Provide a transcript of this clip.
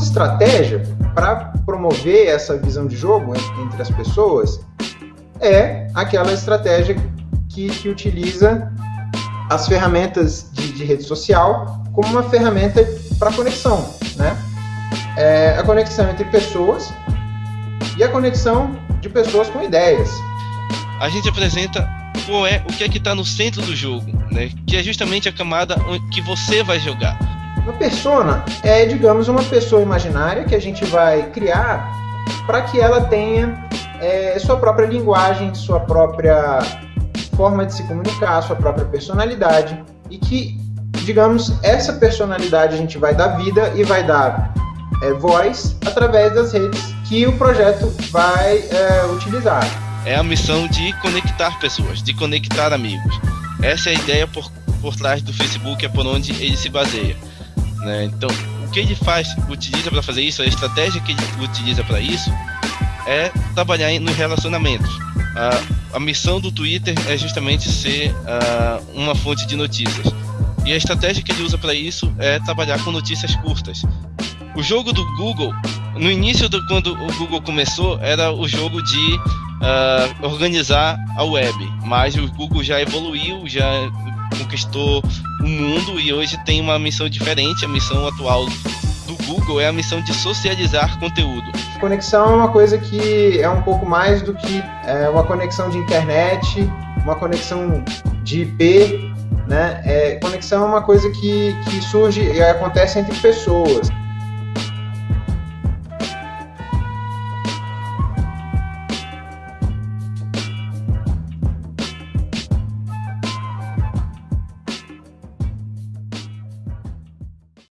estratégia para promover essa visão de jogo entre as pessoas é aquela estratégia que, que utiliza as ferramentas de, de, rede social como uma ferramenta para conexão, né? É a conexão entre pessoas e a conexão de pessoas com ideias. A gente apresenta qual é o que é que está no centro do jogo, né? Que é justamente a camada que você vai jogar. Uma persona é, digamos, uma pessoa imaginária que a gente vai criar para que ela tenha é, sua própria linguagem, sua própria forma de se comunicar, sua própria personalidade e que, digamos, essa personalidade a gente vai dar vida e vai dar é, voz através das redes que o projeto vai é, utilizar. É a missão de conectar pessoas, de conectar amigos. Essa é a ideia por, por trás do Facebook, é por onde ele se baseia. Né? Então, o que ele faz, utiliza para fazer isso, a estratégia que ele utiliza para isso é trabalhar nos relacionamentos. A, a missão do Twitter é justamente ser uh, uma fonte de notícias. E a estratégia que ele usa para isso é trabalhar com notícias curtas. O jogo do Google, no início do quando o Google começou, era o jogo de uh, organizar a web, mas o Google já evoluiu, já conquistou o mundo e hoje tem uma missão diferente. A missão atual do Google é a missão de socializar conteúdo. Conexão é uma coisa que é um pouco mais do que é, uma conexão de internet, uma conexão de IP, né? É, conexão é uma coisa que, que surge e acontece entre pessoas.